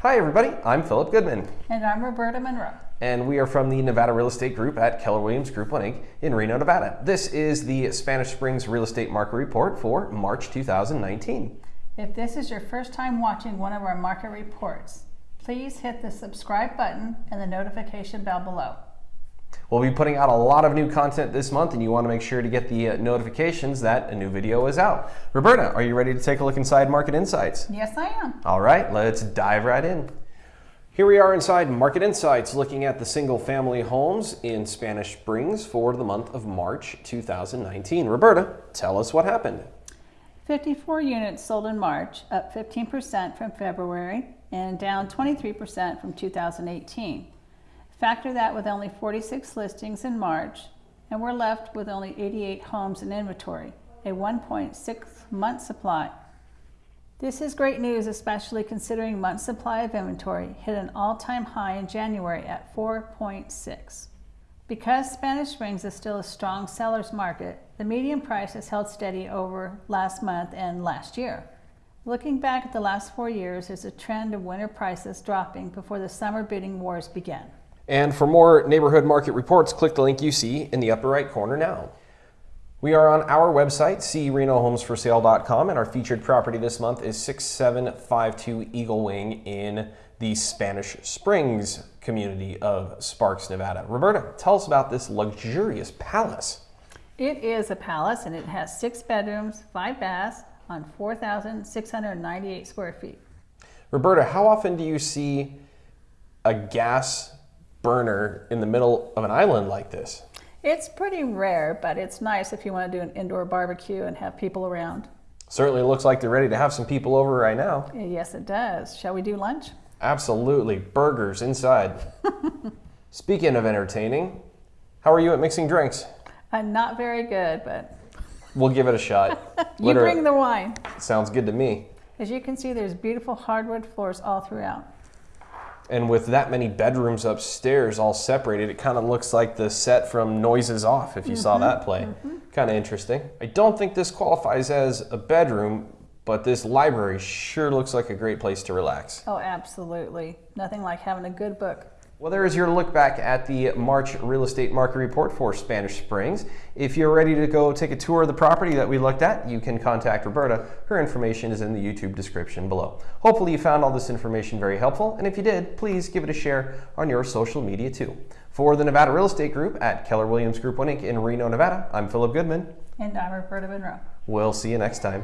Hi, everybody. I'm Philip Goodman, And I'm Roberta Monroe. and we are from the Nevada Real Estate Group at Keller Williams Group 1 Inc. in Reno, Nevada. This is the Spanish Springs Real Estate Market Report for March 2019. If this is your first time watching one of our market reports, please hit the subscribe button and the notification bell below. We'll be putting out a lot of new content this month, and you want to make sure to get the uh, notifications that a new video is out. Roberta, are you ready to take a look inside Market Insights? Yes, I am. All right, let's dive right in. Here we are inside Market Insights looking at the single family homes in Spanish Springs for the month of March 2019. Roberta, tell us what happened. 54 units sold in March, up 15% from February and down 23% from 2018. Factor that with only 46 listings in March, and we're left with only 88 homes in inventory, a 1.6 month supply. This is great news, especially considering month supply of inventory hit an all-time high in January at 4.6. Because Spanish Springs is still a strong seller's market, the median price has held steady over last month and last year. Looking back at the last four years, there's a trend of winter prices dropping before the summer bidding wars began. And for more neighborhood market reports, click the link you see in the upper right corner now. We are on our website, crenohomesforsale.com, and our featured property this month is 6752 Eagle Wing in the Spanish Springs community of Sparks, Nevada. Roberta, tell us about this luxurious palace. It is a palace and it has six bedrooms, five baths on 4,698 square feet. Roberta, how often do you see a gas burner in the middle of an island like this? It's pretty rare, but it's nice if you want to do an indoor barbecue and have people around. Certainly looks like they're ready to have some people over right now. Yes, it does. Shall we do lunch? Absolutely. Burgers inside. Speaking of entertaining, how are you at mixing drinks? I'm not very good, but We'll give it a shot. you Literally- bring the wine. Sounds good to me. As you can see, there's beautiful hardwood floors all throughout. And with that many bedrooms upstairs all separated, it kind of looks like the set from Noises Off, if you saw mm-hmm. that play. Mm-hmm. Kind of interesting. I don't think this qualifies as a bedroom, but this library sure looks like a great place to relax. Oh, absolutely. Nothing like having a good book. Well, there is your look back at the March real estate market report for Spanish Springs. If you're ready to go take a tour of the property that we looked at, you can contact Roberta. Her information is in the YouTube description below. Hopefully, you found all this information very helpful, and if you did, please give it a share on your social media too. For the Nevada Real Estate Group at Keller Williams Group 1 Inc. in Reno, Nevada, I'm Philip Goodman. And I'm Roberta Monroe. We'll see you next time.